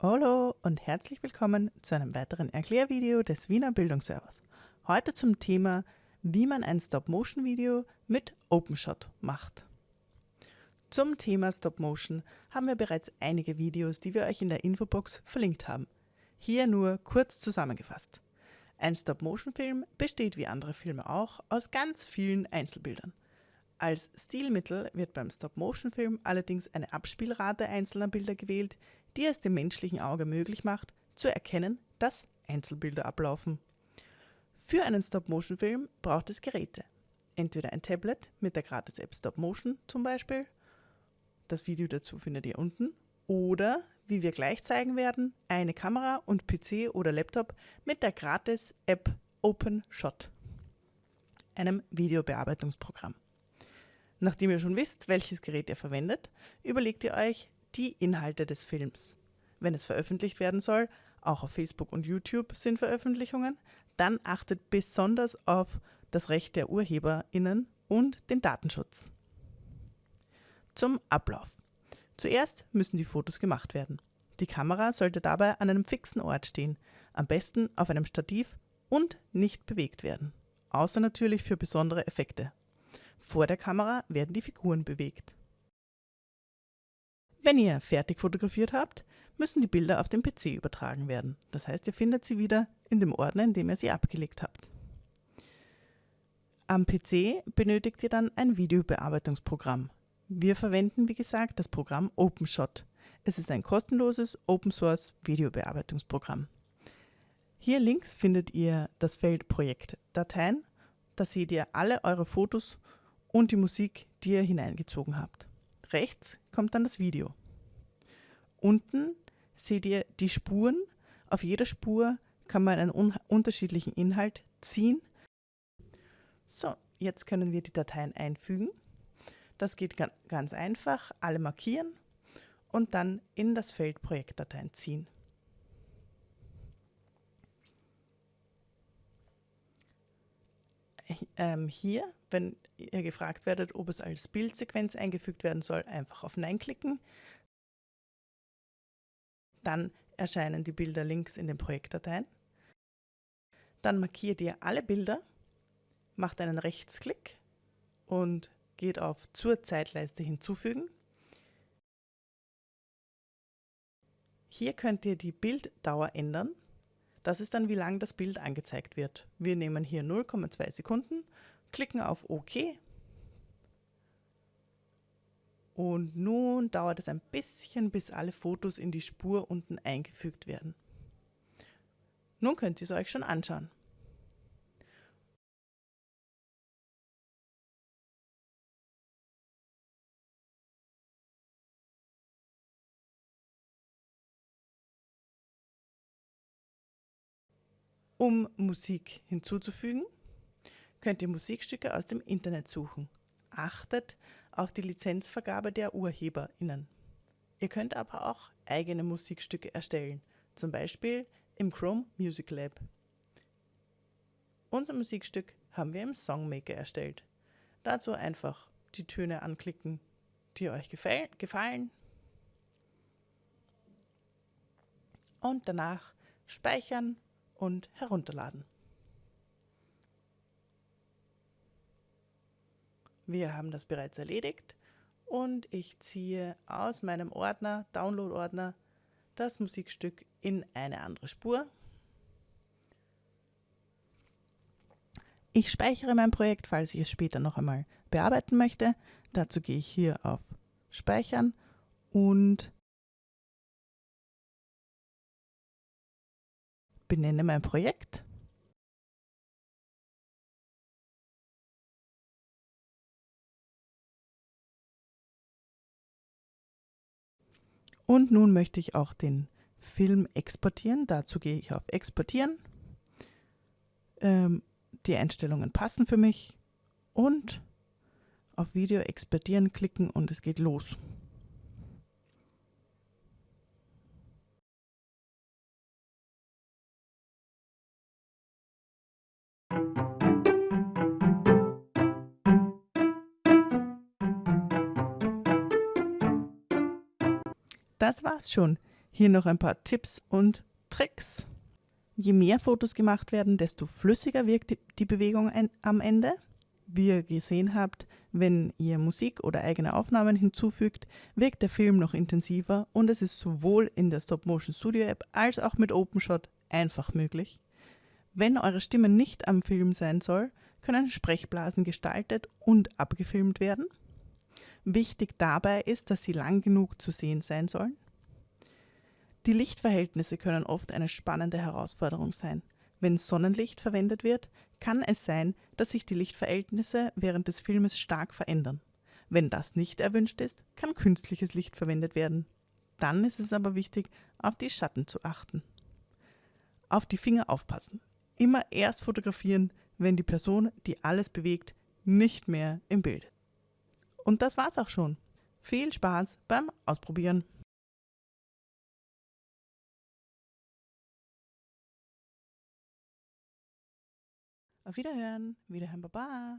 Hallo und herzlich willkommen zu einem weiteren Erklärvideo des Wiener Bildungsservers. Heute zum Thema, wie man ein Stop-Motion-Video mit OpenShot macht. Zum Thema Stop-Motion haben wir bereits einige Videos, die wir euch in der Infobox verlinkt haben. Hier nur kurz zusammengefasst. Ein Stop-Motion-Film besteht wie andere Filme auch aus ganz vielen Einzelbildern. Als Stilmittel wird beim Stop-Motion-Film allerdings eine Abspielrate einzelner Bilder gewählt, die es dem menschlichen Auge möglich macht, zu erkennen, dass Einzelbilder ablaufen. Für einen Stop-Motion-Film braucht es Geräte. Entweder ein Tablet mit der Gratis-App Stop-Motion zum Beispiel, das Video dazu findet ihr unten, oder, wie wir gleich zeigen werden, eine Kamera und PC oder Laptop mit der Gratis-App OpenShot, einem Videobearbeitungsprogramm. Nachdem ihr schon wisst, welches Gerät ihr verwendet, überlegt ihr euch, die Inhalte des Films. Wenn es veröffentlicht werden soll, auch auf Facebook und YouTube sind Veröffentlichungen, dann achtet besonders auf das Recht der UrheberInnen und den Datenschutz. Zum Ablauf. Zuerst müssen die Fotos gemacht werden. Die Kamera sollte dabei an einem fixen Ort stehen, am besten auf einem Stativ und nicht bewegt werden, außer natürlich für besondere Effekte. Vor der Kamera werden die Figuren bewegt. Wenn ihr fertig fotografiert habt, müssen die Bilder auf den PC übertragen werden. Das heißt, ihr findet sie wieder in dem Ordner, in dem ihr sie abgelegt habt. Am PC benötigt ihr dann ein Videobearbeitungsprogramm. Wir verwenden, wie gesagt, das Programm OpenShot. Es ist ein kostenloses Open-Source Videobearbeitungsprogramm. Hier links findet ihr das Feld Projektdateien. Da seht ihr alle eure Fotos und die Musik, die ihr hineingezogen habt. Rechts kommt dann das Video. Unten seht ihr die Spuren. Auf jeder Spur kann man einen un unterschiedlichen Inhalt ziehen. So, jetzt können wir die Dateien einfügen. Das geht ganz einfach. Alle markieren und dann in das Feld Projektdateien ziehen. Ähm, hier, wenn ihr gefragt werdet, ob es als Bildsequenz eingefügt werden soll, einfach auf Nein klicken. Dann erscheinen die Bilder links in den Projektdateien. Dann markiert ihr alle Bilder, macht einen Rechtsklick und geht auf Zur Zeitleiste hinzufügen. Hier könnt ihr die Bilddauer ändern. Das ist dann, wie lang das Bild angezeigt wird. Wir nehmen hier 0,2 Sekunden, klicken auf OK und nun dauert es ein bisschen, bis alle Fotos in die Spur unten eingefügt werden. Nun könnt ihr es euch schon anschauen. Um Musik hinzuzufügen, könnt ihr Musikstücke aus dem Internet suchen. Achtet auf die Lizenzvergabe der UrheberInnen. Ihr könnt aber auch eigene Musikstücke erstellen, zum Beispiel im Chrome Music Lab. Unser Musikstück haben wir im Songmaker erstellt. Dazu einfach die Töne anklicken, die euch gefallen und danach speichern und herunterladen. Wir haben das bereits erledigt und ich ziehe aus meinem Ordner, Download-Ordner, das Musikstück in eine andere Spur. Ich speichere mein Projekt, falls ich es später noch einmal bearbeiten möchte. Dazu gehe ich hier auf Speichern und benenne mein Projekt. Und nun möchte ich auch den Film exportieren. Dazu gehe ich auf Exportieren. Ähm, die Einstellungen passen für mich und auf Video exportieren klicken und es geht los. Das war's schon. Hier noch ein paar Tipps und Tricks. Je mehr Fotos gemacht werden, desto flüssiger wirkt die Bewegung am Ende. Wie ihr gesehen habt, wenn ihr Musik oder eigene Aufnahmen hinzufügt, wirkt der Film noch intensiver und es ist sowohl in der Stop-Motion Studio App als auch mit OpenShot einfach möglich. Wenn eure Stimme nicht am Film sein soll, können Sprechblasen gestaltet und abgefilmt werden. Wichtig dabei ist, dass sie lang genug zu sehen sein sollen. Die Lichtverhältnisse können oft eine spannende Herausforderung sein. Wenn Sonnenlicht verwendet wird, kann es sein, dass sich die Lichtverhältnisse während des Filmes stark verändern. Wenn das nicht erwünscht ist, kann künstliches Licht verwendet werden. Dann ist es aber wichtig, auf die Schatten zu achten. Auf die Finger aufpassen. Immer erst fotografieren, wenn die Person, die alles bewegt, nicht mehr im Bild ist. Und das war's auch schon. Viel Spaß beim Ausprobieren. Auf Wiederhören. Wiederhören, Baba.